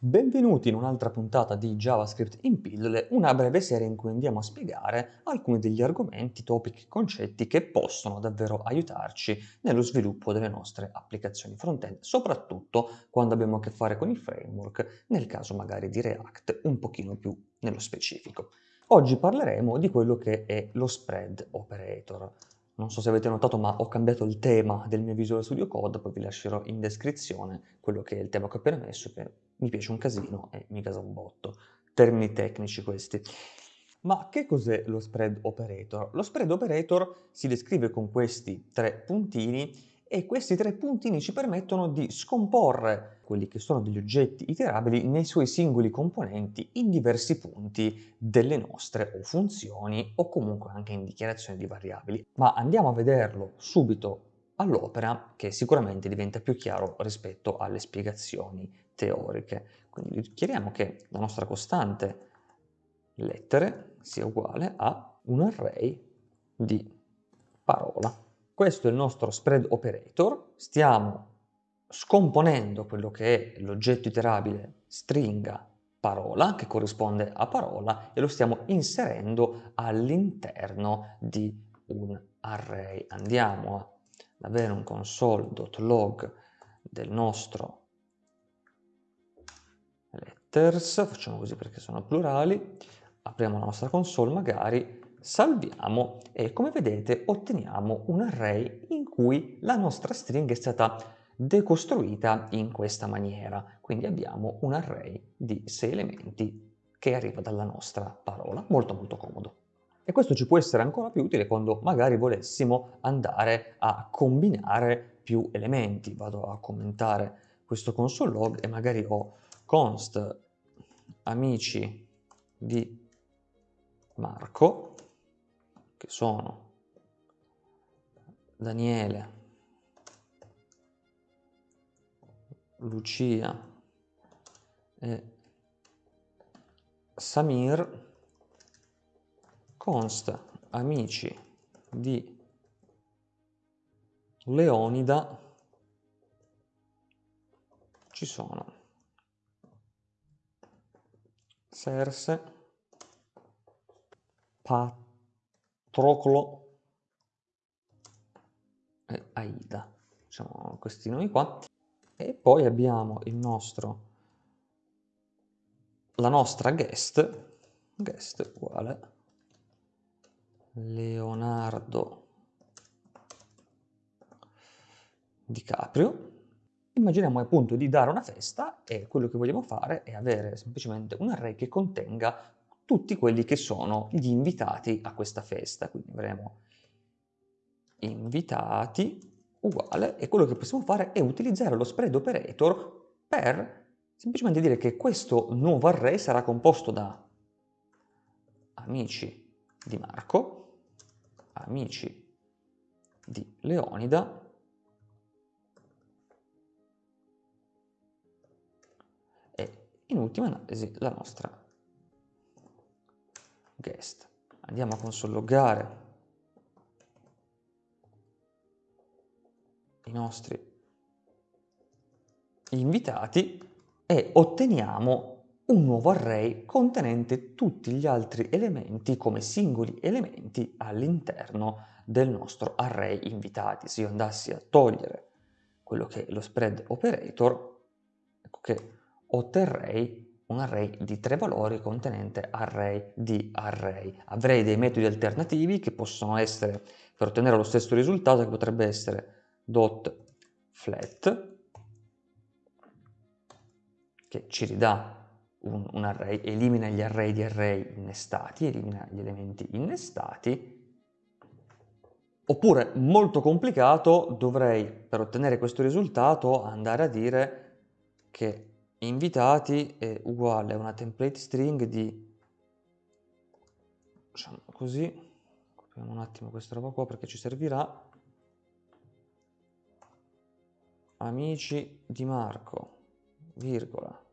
Benvenuti in un'altra puntata di JavaScript in pillole, una breve serie in cui andiamo a spiegare alcuni degli argomenti, topic, concetti che possono davvero aiutarci nello sviluppo delle nostre applicazioni front-end, soprattutto quando abbiamo a che fare con i framework, nel caso magari di React, un pochino più nello specifico. Oggi parleremo di quello che è lo spread operator. Non so se avete notato, ma ho cambiato il tema del mio Visual Studio Code, poi vi lascerò in descrizione quello che è il tema che ho appena messo, che mi piace un casino e mi casa un botto. Termini tecnici questi. Ma che cos'è lo spread operator? Lo spread operator si descrive con questi tre puntini e questi tre puntini ci permettono di scomporre quelli che sono degli oggetti iterabili nei suoi singoli componenti in diversi punti delle nostre o funzioni o comunque anche in dichiarazioni di variabili. Ma andiamo a vederlo subito all'opera che sicuramente diventa più chiaro rispetto alle spiegazioni teoriche. Quindi chiariamo che la nostra costante lettere sia uguale a un array di parola. Questo è il nostro spread operator, stiamo scomponendo quello che è l'oggetto iterabile stringa parola, che corrisponde a parola, e lo stiamo inserendo all'interno di un array. Andiamo ad avere un console.log del nostro letters, facciamo così perché sono plurali, apriamo la nostra console magari, salviamo e come vedete otteniamo un array in cui la nostra stringa è stata decostruita in questa maniera. Quindi abbiamo un array di sei elementi che arriva dalla nostra parola, molto molto comodo. E questo ci può essere ancora più utile quando magari volessimo andare a combinare più elementi. Vado a commentare questo console log e magari ho const amici di Marco che sono Daniele, Lucia e Samir consta amici di Leonida ci sono Serse Pat Proclo e Aida, diciamo questi nomi qua. E poi abbiamo il nostro, la nostra guest, guest uguale Leonardo DiCaprio. Immaginiamo appunto di dare una festa e quello che vogliamo fare è avere semplicemente un array che contenga tutti quelli che sono gli invitati a questa festa. Quindi avremo invitati uguale e quello che possiamo fare è utilizzare lo spread operator per semplicemente dire che questo nuovo array sarà composto da amici di Marco, amici di Leonida e in ultima analisi la nostra guest. Andiamo a consolloggare i nostri invitati e otteniamo un nuovo array contenente tutti gli altri elementi come singoli elementi all'interno del nostro array invitati. Se io andassi a togliere quello che è lo spread operator, ecco che otterrei un array di tre valori contenente array di array. Avrei dei metodi alternativi che possono essere, per ottenere lo stesso risultato, che potrebbe essere dot flat, che ci ridà un, un array, elimina gli array di array innestati, elimina gli elementi innestati, Oppure, molto complicato, dovrei, per ottenere questo risultato, andare a dire che invitati è uguale a una template string di diciamo così copiamo un attimo questa roba qua perché ci servirà. Amici di Marco virgola.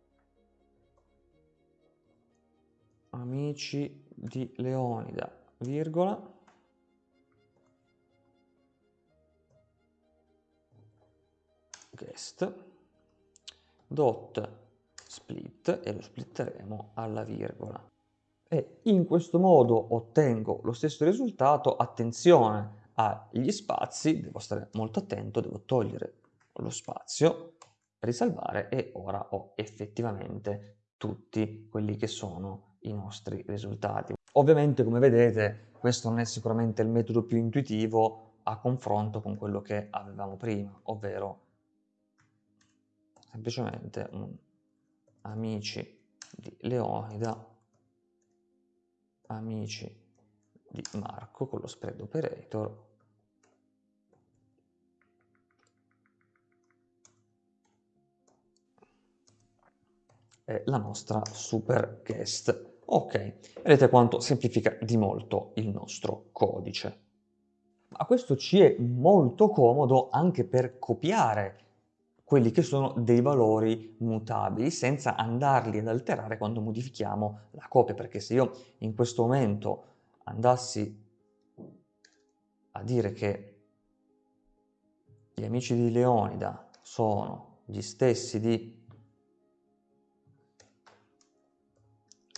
Amici di Leonida virgola. Guest dot split e lo splitteremo alla virgola. E in questo modo ottengo lo stesso risultato, attenzione agli spazi, devo stare molto attento, devo togliere lo spazio, risalvare e ora ho effettivamente tutti quelli che sono i nostri risultati. Ovviamente come vedete questo non è sicuramente il metodo più intuitivo a confronto con quello che avevamo prima, ovvero semplicemente un amici di Leonida, amici di Marco con lo spread operator è la nostra super guest. Ok, vedete quanto semplifica di molto il nostro codice. Ma questo ci è molto comodo anche per copiare quelli che sono dei valori mutabili senza andarli ad alterare quando modifichiamo la copia, perché se io in questo momento andassi a dire che gli amici di Leonida sono gli stessi di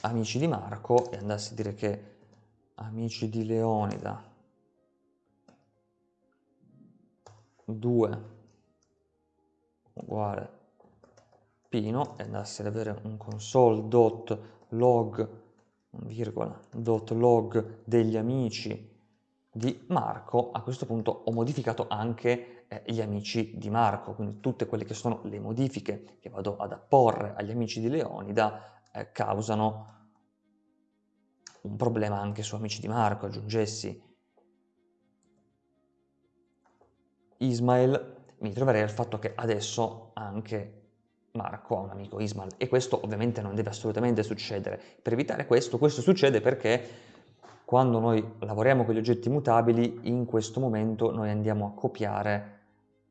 amici di Marco e andassi a dire che amici di Leonida 2 uguale Pino e andassi ad avere un console.log virgola dot log degli amici di Marco, a questo punto ho modificato anche eh, gli amici di Marco, quindi tutte quelle che sono le modifiche che vado ad apporre agli amici di Leonida eh, causano un problema anche su amici di Marco, aggiungessi Ismail, mi troverei al fatto che adesso anche Marco ha un amico Ismail e questo ovviamente non deve assolutamente succedere. Per evitare questo, questo succede perché quando noi lavoriamo con gli oggetti mutabili, in questo momento noi andiamo a copiare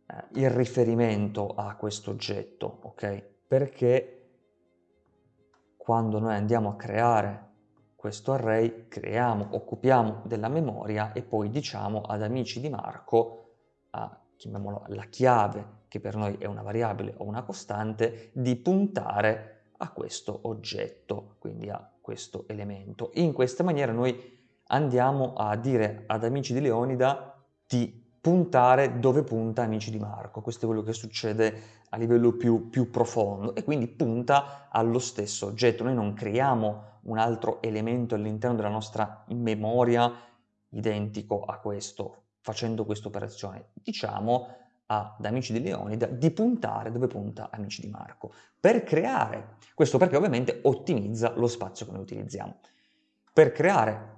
eh, il riferimento a questo oggetto, ok? Perché quando noi andiamo a creare questo array, creiamo, occupiamo della memoria e poi diciamo ad amici di Marco, a, chiamiamolo la chiave, che per noi è una variabile o una costante, di puntare a questo oggetto, quindi a questo elemento. In questa maniera noi andiamo a dire ad amici di Leonida di puntare dove punta amici di Marco. Questo è quello che succede a livello più, più profondo e quindi punta allo stesso oggetto. Noi non creiamo un altro elemento all'interno della nostra memoria identico a questo, facendo questa operazione. Diciamo ad Amici di Leonida di puntare dove punta Amici di Marco, per creare, questo perché ovviamente ottimizza lo spazio che noi utilizziamo. Per creare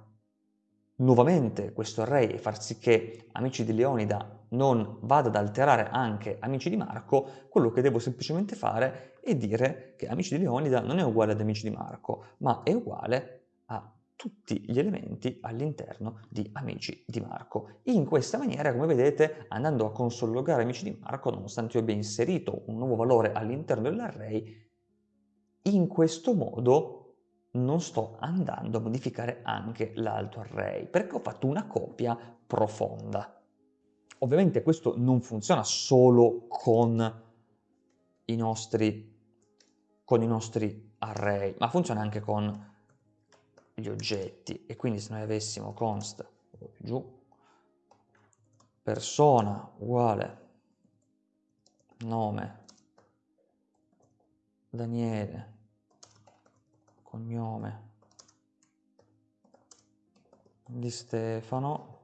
nuovamente questo array e far sì che Amici di Leonida non vada ad alterare anche Amici di Marco, quello che devo semplicemente fare è dire che Amici di Leonida non è uguale ad Amici di Marco, ma è uguale a tutti gli elementi all'interno di Amici di Marco. In questa maniera, come vedete, andando a consologare Amici di Marco, nonostante io abbia inserito un nuovo valore all'interno dell'array, in questo modo non sto andando a modificare anche l'altro array, perché ho fatto una copia profonda. Ovviamente questo non funziona solo con i nostri, con i nostri array, ma funziona anche con gli oggetti. E quindi se noi avessimo const giù persona uguale nome Daniele cognome di Stefano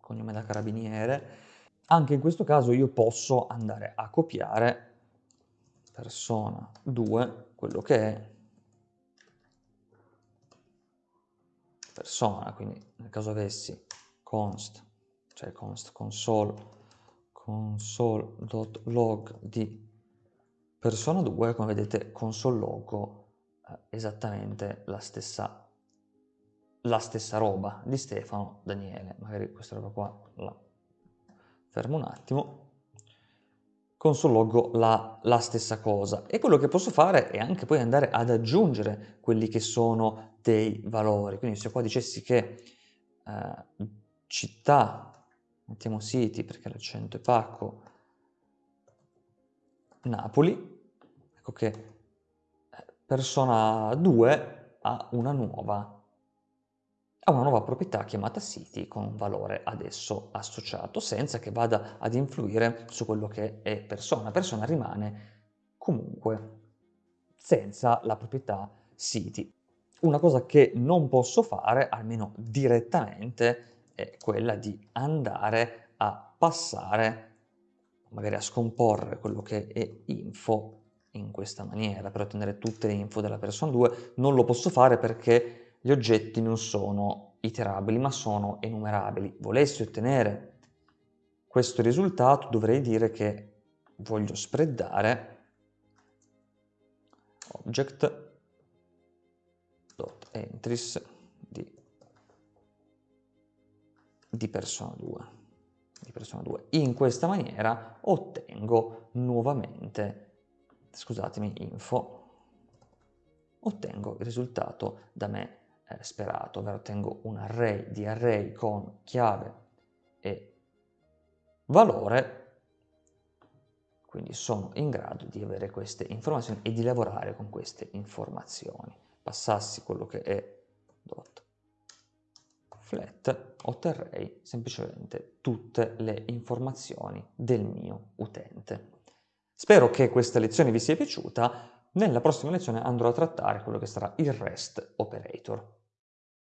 cognome da carabiniere, anche in questo caso io posso andare a copiare persona 2, quello che è persona, quindi nel caso avessi const, cioè const console, console.log di persona 2, come vedete console logo eh, esattamente la stessa la stessa roba di Stefano Daniele. Magari questa roba qua la fermo un attimo. Console logo la, la stessa cosa. E quello che posso fare è anche poi andare ad aggiungere quelli che sono dei valori. Quindi se qua dicessi che eh, città, mettiamo city perché l'accento è pacco, Napoli, ecco che persona 2 ha una nuova ha una nuova proprietà chiamata city con un valore adesso associato senza che vada ad influire su quello che è persona. Persona rimane comunque senza la proprietà city. Una cosa che non posso fare, almeno direttamente, è quella di andare a passare, magari a scomporre quello che è info in questa maniera, per ottenere tutte le info della persona 2. Non lo posso fare perché gli oggetti non sono iterabili ma sono enumerabili. Volessi ottenere questo risultato dovrei dire che voglio spreadare object.entries di, di persona 2 di persona 2. In questa maniera ottengo nuovamente, scusatemi, info, ottengo il risultato da me eh, sperato, ovvero ottengo un array di array con chiave e valore, quindi sono in grado di avere queste informazioni e di lavorare con queste informazioni. Passassi quello che è dot flat, otterrei semplicemente tutte le informazioni del mio utente. Spero che questa lezione vi sia piaciuta, nella prossima lezione andrò a trattare quello che sarà il REST operator.